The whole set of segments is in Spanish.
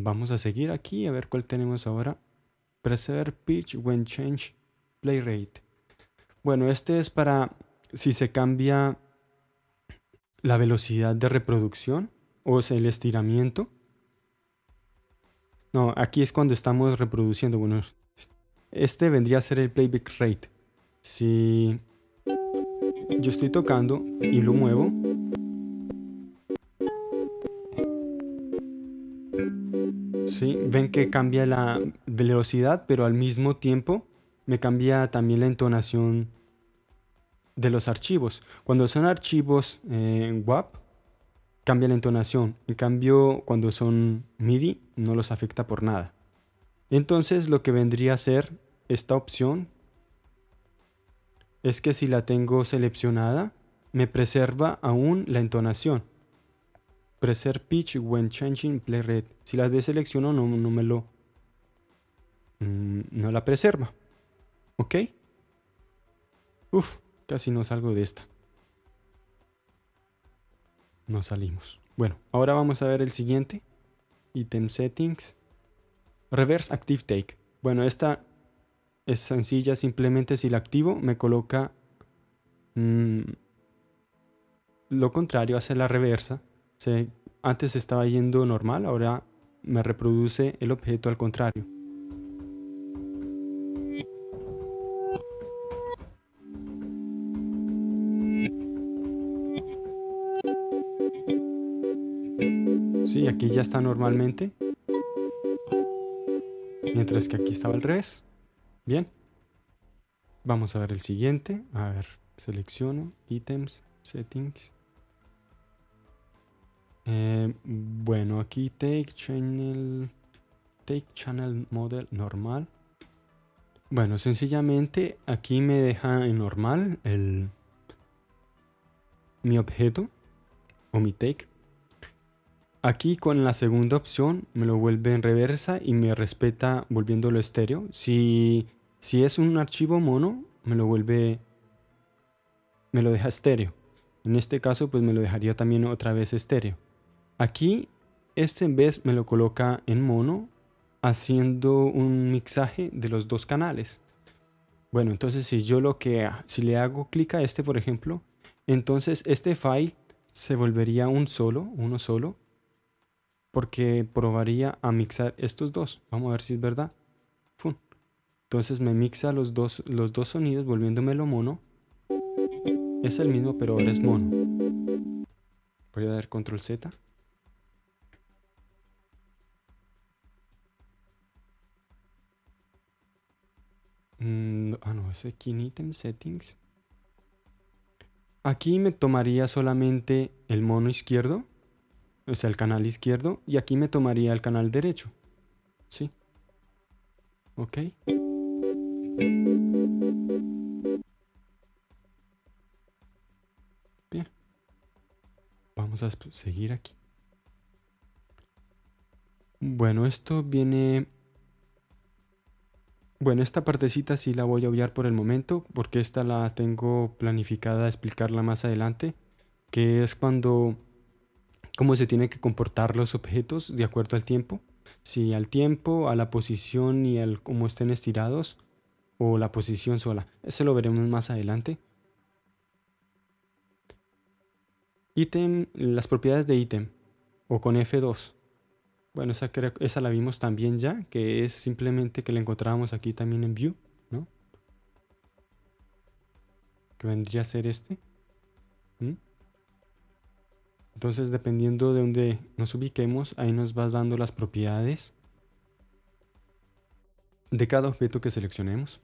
Vamos a seguir aquí a ver cuál tenemos ahora. Preserve pitch when change play rate. Bueno, este es para si se cambia la velocidad de reproducción o el estiramiento. No, aquí es cuando estamos reproduciendo. Bueno, este vendría a ser el playback rate. Si yo estoy tocando y lo muevo, ven que cambia la velocidad, pero al mismo tiempo me cambia también la entonación de los archivos. Cuando son archivos eh, WAP, cambia la entonación. En cambio, cuando son MIDI, no los afecta por nada. Entonces, lo que vendría a ser esta opción es que si la tengo seleccionada, me preserva aún la entonación. Preserve pitch when changing play rate. Si la deselecciono, no, no me lo... mm, no la preserva. ¿Ok? Uf, casi no salgo de esta. No salimos. Bueno, ahora vamos a ver el siguiente. Item settings. Reverse active take. Bueno, esta es sencilla. Simplemente si la activo me coloca mm, lo contrario, hace la reversa. Antes estaba yendo normal, ahora me reproduce el objeto al contrario. Sí, aquí ya está normalmente. Mientras que aquí estaba al revés. Bien. Vamos a ver el siguiente. A ver, selecciono, items, settings. Eh, bueno, aquí take channel, take channel model normal. Bueno, sencillamente aquí me deja en normal el mi objeto o mi take. Aquí con la segunda opción me lo vuelve en reversa y me respeta volviéndolo estéreo. Si, si es un archivo mono, me lo vuelve, me lo deja estéreo. En este caso, pues me lo dejaría también otra vez estéreo. Aquí, este en vez me lo coloca en mono, haciendo un mixaje de los dos canales. Bueno, entonces si yo lo que, si le hago clic a este, por ejemplo, entonces este file se volvería un solo, uno solo, porque probaría a mixar estos dos. Vamos a ver si es verdad. Entonces me mixa los dos, los dos sonidos volviéndomelo mono. Es el mismo, pero ahora es mono. Voy a dar control Z. Mm, ah, no, es aquí en item settings. Aquí me tomaría solamente el mono izquierdo, o sea, el canal izquierdo, y aquí me tomaría el canal derecho. ¿Sí? ¿Ok? Bien. Vamos a seguir aquí. Bueno, esto viene... Bueno, esta partecita sí la voy a obviar por el momento, porque esta la tengo planificada explicarla más adelante, que es cuando cómo se tienen que comportar los objetos de acuerdo al tiempo. Si al tiempo, a la posición y al cómo estén estirados, o la posición sola. Eso lo veremos más adelante. Ítem, las propiedades de ítem, o con F2. Bueno, esa, esa la vimos también ya, que es simplemente que la encontrábamos aquí también en View, ¿no? Que vendría a ser este. Entonces, dependiendo de donde nos ubiquemos, ahí nos vas dando las propiedades de cada objeto que seleccionemos.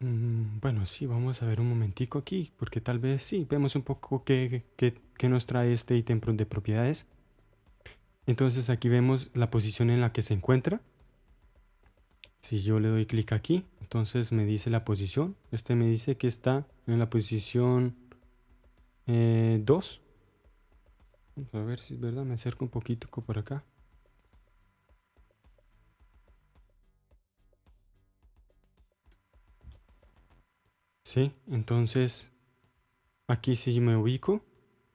Mm, Bueno, sí, vamos a ver un momentico aquí, porque tal vez sí, vemos un poco qué, qué- qué nos trae este ítem de propiedades. Entonces aquí vemos la posición en la que se encuentra. Si yo le doy clic aquí, entonces me dice la posición. Este me dice que está en la posición 2. Vamos a ver si es verdad, me acerco un poquito por acá. Sí, entonces aquí sí me ubico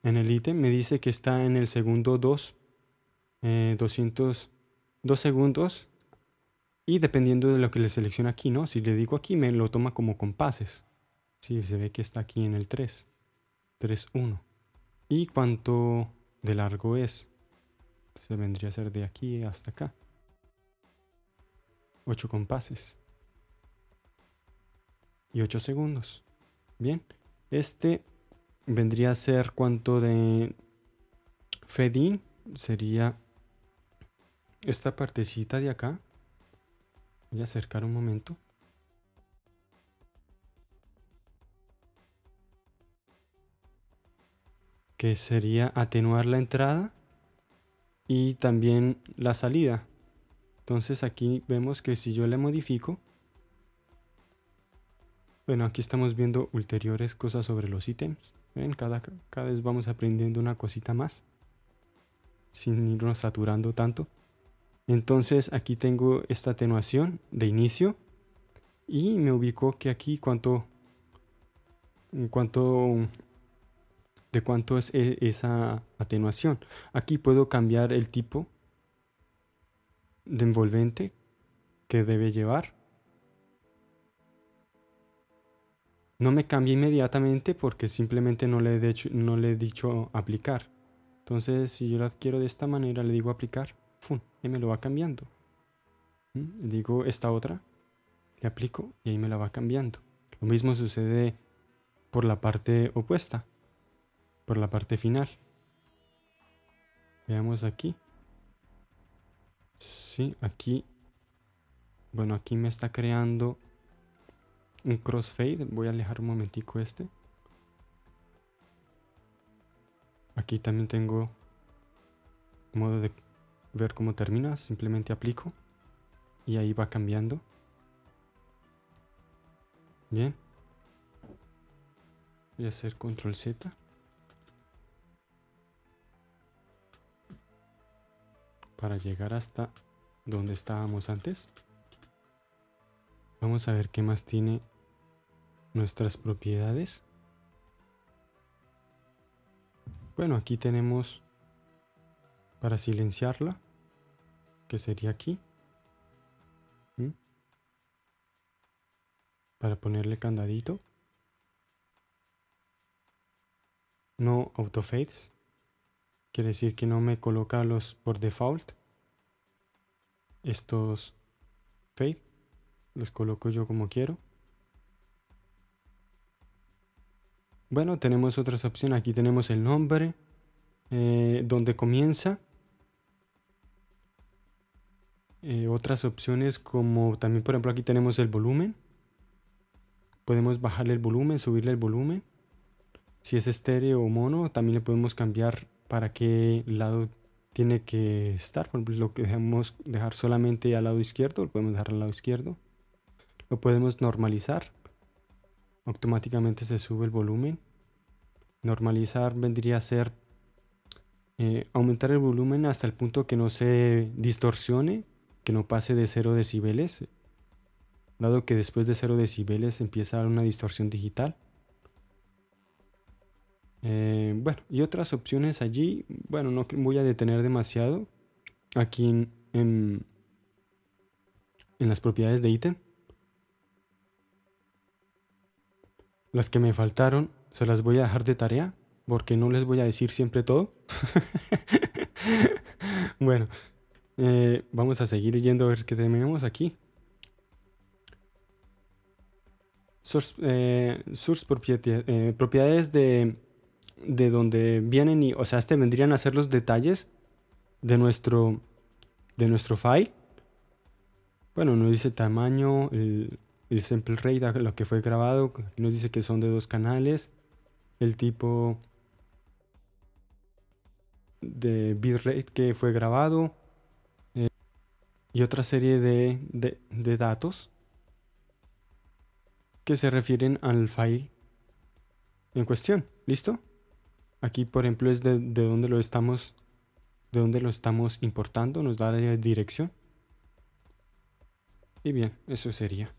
en el ítem me dice que está en el segundo 2, 200, 2 segundos y dependiendo de lo que le selecciona aquí, ¿no? Si le digo aquí me lo toma como compases. Sí, se ve que está aquí en el 3, 3, 1. ¿Y cuánto de largo es? Se vendría a ser de aquí hasta acá. 8 compases. Y 8 segundos. Bien, este vendría a ser cuánto de fade sería esta partecita de acá. Voy a acercar un momento. Que sería atenuar la entrada y también la salida. Entonces aquí vemos que si yo le modifico, bueno, aquí estamos viendo ulteriores cosas sobre los ítems. ¿Ven? Cada, cada vez vamos aprendiendo una cosita más. Sin irnos saturando tanto. Entonces aquí tengo esta atenuación de inicio. Y me ubico que aquí cuánto... cuánto de cuánto es e, esa atenuación. Aquí puedo cambiar el tipo de envolvente que debe llevar. No me cambia inmediatamente porque simplemente no le, he no le he dicho aplicar. Entonces, si yo lo adquiero de esta manera, le digo aplicar, y me lo va cambiando. ¿Mm? Digo esta otra, le aplico y ahí me la va cambiando. Lo mismo sucede por la parte opuesta, por la parte final. Veamos aquí. Sí, aquí. Bueno, aquí me está creando un crossfade. Voy a alejar un momentico este. Aquí también tengo modo de ver cómo termina. Simplemente aplico. Y ahí va cambiando. Bien. Voy a hacer control Z. Para llegar hasta donde estábamos antes. Vamos a ver qué más tiene nuestras propiedades. Bueno, aquí tenemos para silenciarla, que sería aquí. Para ponerle candadito. No autofades. Quiere decir que no me coloca los por default. Estos fade. Los coloco yo como quiero. Bueno, tenemos otras opciones. Aquí tenemos el nombre, eh, donde comienza. Eh, otras opciones como también, por ejemplo, aquí tenemos el volumen. Podemos bajarle el volumen, subirle el volumen. Si es estéreo o mono, también le podemos cambiar para qué lado tiene que estar. Por ejemplo, lo que dejamos dejar solamente al lado izquierdo, lo podemos dejar al lado izquierdo. Lo podemos normalizar automáticamente se sube el volumen. Normalizar vendría a ser eh, aumentar el volumen hasta el punto que no se distorsione, que no pase de 0 decibeles, dado que después de 0 decibeles empieza una distorsión digital. Eh, bueno, y otras opciones allí, bueno, no voy a detener demasiado aquí en, en las propiedades de ítem. Las que me faltaron se las voy a dejar de tarea porque no les voy a decir siempre todo. bueno, eh, vamos a seguir yendo a ver qué tenemos aquí. Source, eh, eh, propiedades de, de donde vienen y, o sea, este vendrían a ser los detalles de nuestro, de nuestro file. Bueno, nos dice tamaño, el, el sample rate, lo que fue grabado, nos dice que son de dos canales, el tipo de bitrate que fue grabado eh, y otra serie de, de, datos que se refieren al file en cuestión. ¿Listo? Aquí, por ejemplo, es de, de dónde lo estamos de dónde lo estamos importando, nos da la dirección. Y bien, eso sería.